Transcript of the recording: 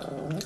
Uh,